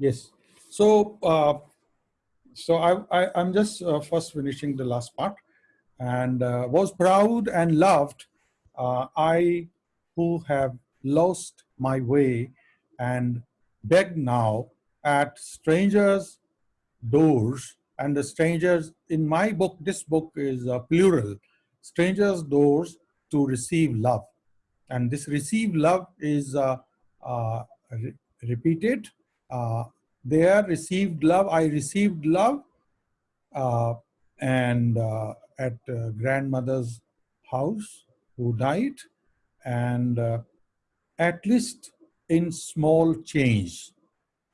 Yes. So, uh, so I, I, am just uh, first finishing the last part and uh, was proud and loved. Uh, I who have lost my way and beg now at strangers' doors and the strangers in my book, this book is uh, plural, strangers' doors to receive love. And this receive love is uh, re repeated. Uh, there received love, I received love uh, and uh, at uh, grandmother's house who died and at least in small change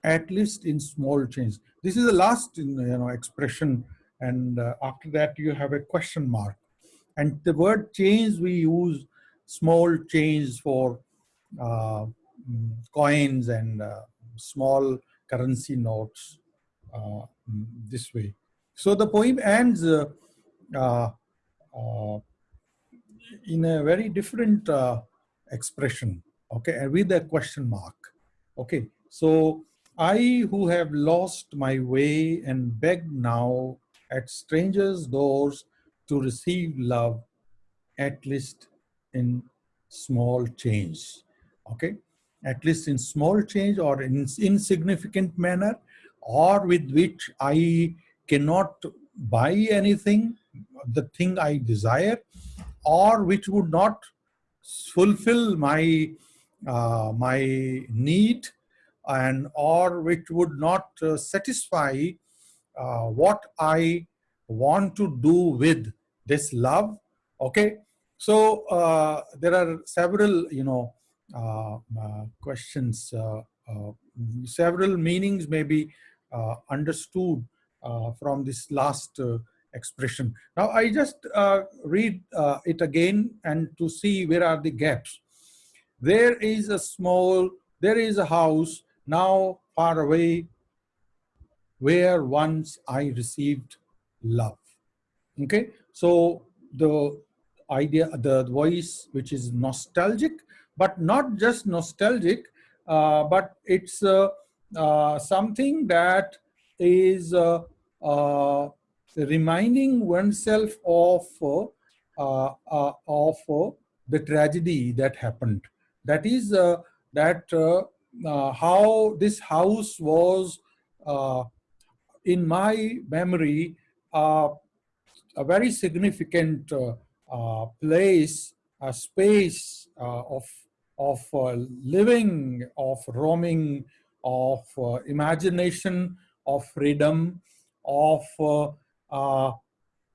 at least in small change. This is the last you know expression and uh, after that you have a question mark. And the word change we use small change for uh, mm, coins and uh, small currency notes uh, this way so the poem ends uh, uh, in a very different expression, okay, and with a question mark. Okay, so I who have lost my way and beg now at strangers' doors to receive love, at least in small change, okay? At least in small change or in insignificant manner or with which I cannot buy anything, the thing I desire, or which would not fulfill my uh, my need and or which would not uh, satisfy uh, what I want to do with this love. Okay, so uh, there are several, you know, questions, several meanings may be understood uh, from this last uh, expression. Now I just uh, read it again and to see where are the gaps. There is a small, there is a house now far away where once I received love. Okay, so the idea, the voice which is nostalgic, but not just nostalgic, uh, but it's uh, uh, something that is uh, reminding oneself of uh, uh, of the tragedy that happened. That is that how this house was in my memory a very significant uh, place, a space uh, of of uh, living, of roaming, of imagination, of freedom, of uh, uh,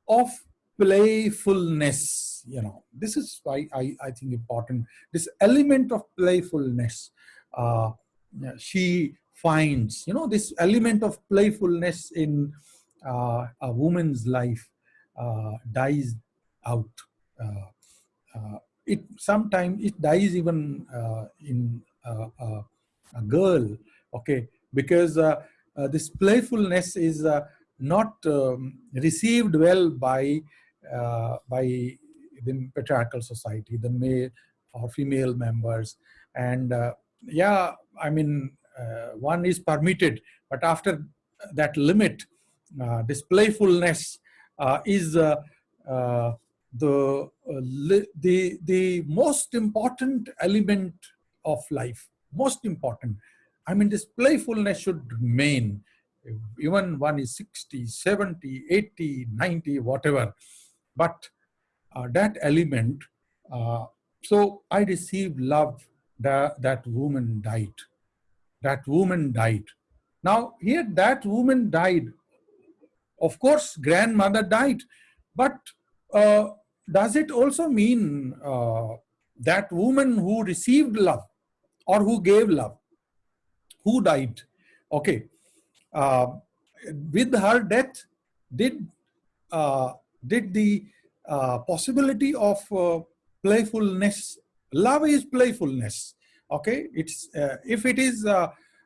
of playfulness you know. This is why i i think important. This element of playfulness uh, she finds you know this element of playfulness in uh, a woman's life uh, dies out uh, uh it sometimes it dies even uh, in a girl okay because this playfulness is not um, received well by uh, by the patriarchal society, the male or female members. And uh, yeah, I mean, uh, one is permitted, but after that limit, uh, this playfulness uh, is uh, the, the, the most important element of life, most important. I mean, this playfulness should remain even one is 60, 70, 80, 90, whatever. But uh, that element, uh, so I received love that that woman died. That woman died. Now here that woman died. Of course, grandmother died, but uh, does it also mean uh, that woman who received love or who gave love, who died? Okay, uh, with her death, did uh, did the uh, possibility of uh, playfulness, love is playfulness. Okay, it's uh, if it is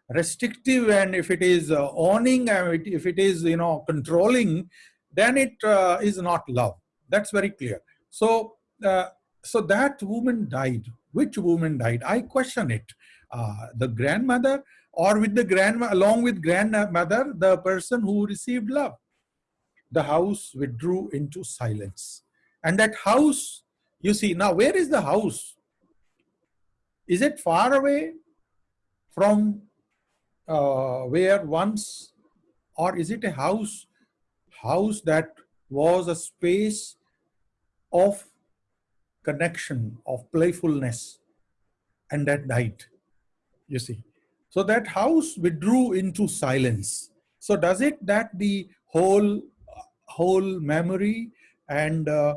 restrictive and if it is owning and if it is you know controlling, then it is not love. That's very clear. So so that woman died. Which woman died? I question it. the grandmother or with the grandma, along with grandmother, the person who received love. The house withdrew into silence. And that house, you see, now where is the house? Is it far away from uh, where once, or is it a house, house that was a space of connection, of playfulness, and that died, you see. So that house withdrew into silence. So does it that the whole, whole memory and uh,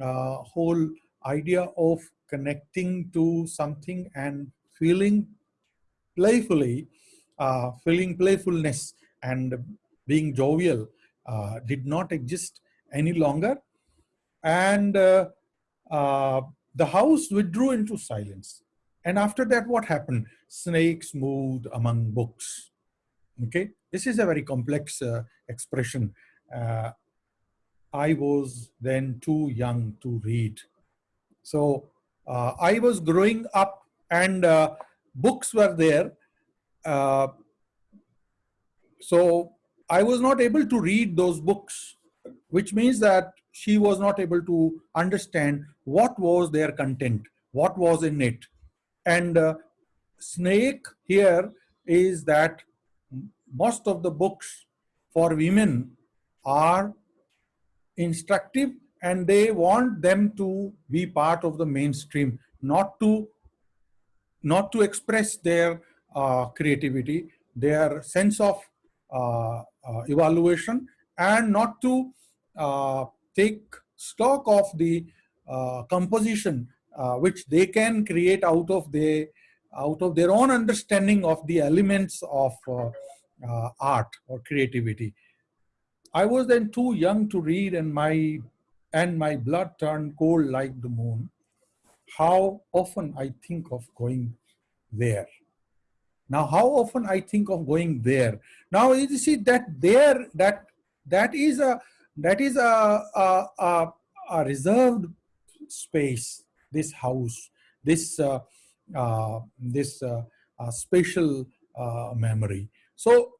uh, whole idea of connecting to something and feeling playfully, uh, feeling playfulness and being jovial uh, did not exist any longer. And uh, uh, the house withdrew into silence. And after that, what happened? Snakes moved among books. Okay, this is a very complex uh, expression. Uh, I was then too young to read. So uh, I was growing up and uh, books were there. So I was not able to read those books, which means that she was not able to understand what was their content, what was in it. And uh, snake here is that most of the books for women are instructive and they want them to be part of the mainstream, not to not to express their uh, creativity, their sense of uh, uh, evaluation, and not to take stock of the uh, composition uh, which they can create out of the out of their own understanding of the elements of uh, uh, art or creativity. I was then too young to read and my and my blood turned cold like the moon. How often I think of going there. Now, how often I think of going there. Now, you see that there, that that is a that is a, a, a, a reserved space this house, this uh, uh, this uh, spatial memory. So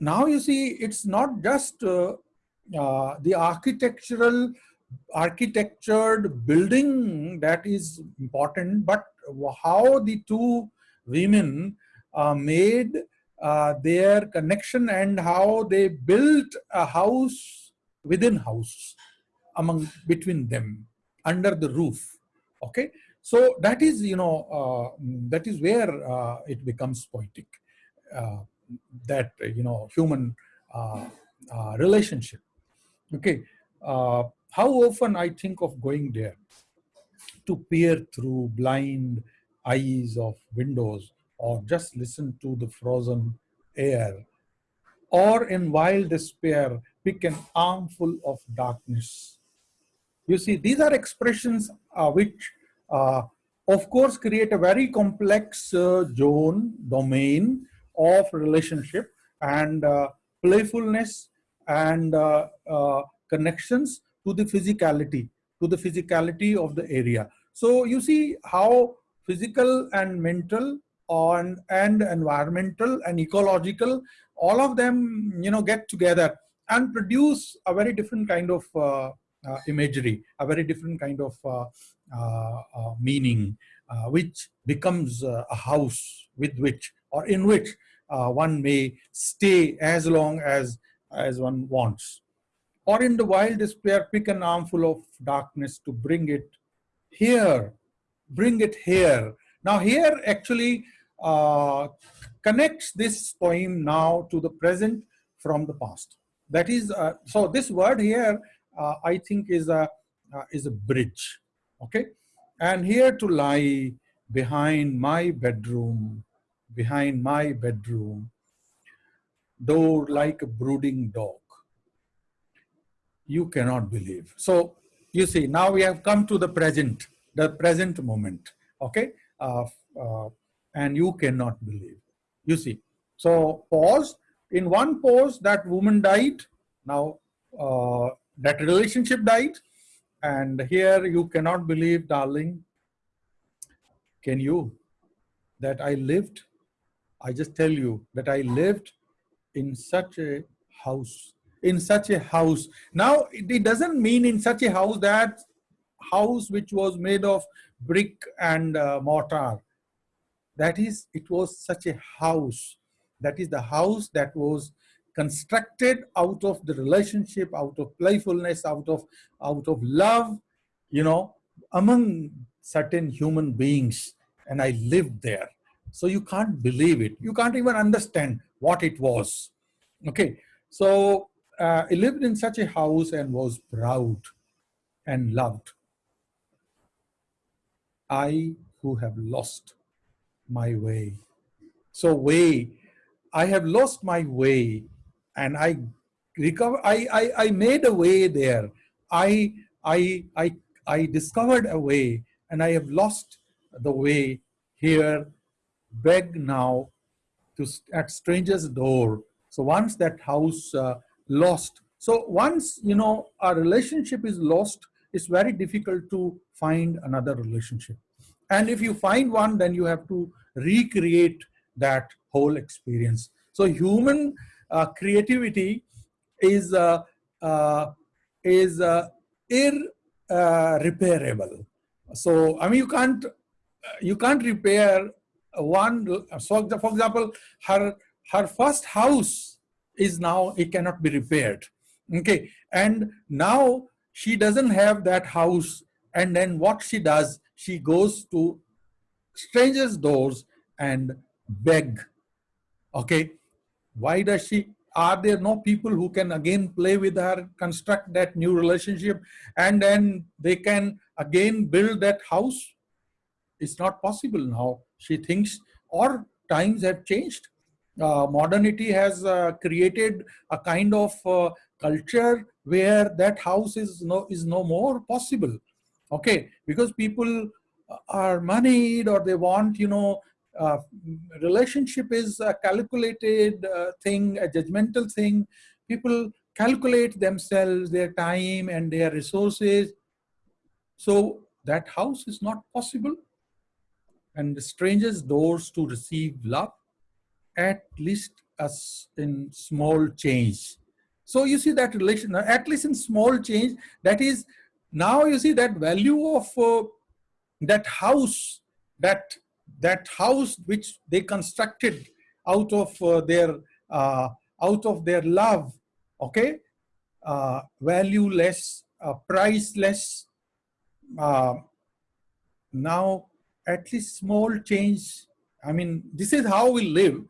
now you see, it's not just the architectural architectured building that is important, but how the two women uh, made uh, their connection and how they built a house within house among between them under the roof okay? So that is you know uh, that is where uh, it becomes poetic uh, that you know human uh, uh, relationship okay? Uh, how often i think of going there to peer through blind eyes of windows or just listen to the frozen air or in wild despair pick an armful of darkness you see, these are expressions uh, which, uh, of course, create a very complex uh, zone, domain of relationship and uh, playfulness and uh, uh, connections to the physicality, to the physicality of the area. So you see how physical and mental on and environmental and ecological, all of them, you know, get together and produce a very different kind of uh, imagery, a very different kind of uh, uh, meaning, which becomes a house with which or in which one may stay as long as, as one wants. Or in the wild despair, pick an armful of darkness to bring it here, bring it here. Now here actually uh, connects this poem now to the present from the past. That is, uh, so this word here uh, I think is a, uh, is a bridge, okay? And here to lie behind my bedroom, behind my bedroom, door like a brooding dog. You cannot believe. So you see, now we have come to the present, the present moment, okay? Uh, uh, and you cannot believe. You see, so pause. In one pause, that woman died. Now, uh, that relationship died. And here you cannot believe, darling, can you, that I lived I just tell you that I lived in such a house, in such a house. Now, it doesn't mean in such a house that house which was made of brick and uh, mortar. That is, it was such a house. That is the house that was constructed out of the relationship, out of playfulness, out of, out of love, you know, among certain human beings. And I lived there. So you can't believe it. You can't even understand what it was. Okay. So uh, I lived in such a house and was proud and loved. I who have lost my way. So way, I have lost my way and I recover, I, I, I made a way there. I, I, I, I discovered a way and I have lost the way here, beg now to at stranger's door. So once that house uh, lost, so once, you know, a relationship is lost, it's very difficult to find another relationship. And if you find one, then you have to recreate that whole experience. So human uh, creativity is uh, uh, is uh, irreparable. So I mean, you can't you can't repair one. So for example, her her first house is now it cannot be repaired. Okay, and now she doesn't have that house and then what she does she goes to strangers doors and beg okay. Why does she are there no people who can again play with her construct that new relationship and then they can again build that house? It's not possible now. She thinks or times have changed. Uh, modernity has uh, created a kind of uh, culture where that house is no is no more possible. Okay. Because people are moneyed or they want you know uh, relationship is a calculated uh, thing a judgmental thing. People calculate themselves their time and their resources. So that house is not possible. And the strangers doors to receive love at least as in small change. So you see that relation, at least in small change, that is, now you see that value of uh, that house, that, that house which they constructed out of uh, their, uh, out of their love, okay? Uh, valueless, uh, priceless. Uh, now, at least small change. I mean, this is how we live.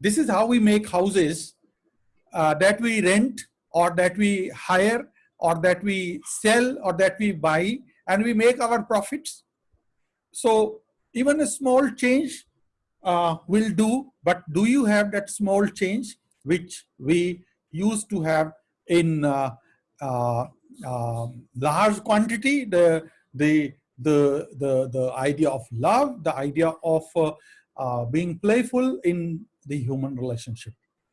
This is how we make houses uh, that we rent or that we hire or that we sell or that we buy and we make our profits. So even a small change uh, will do, but do you have that small change which we used to have in uh, uh, um, large quantity, the, the, the, the, the idea of love, the idea of uh, uh, being playful in the human relationship.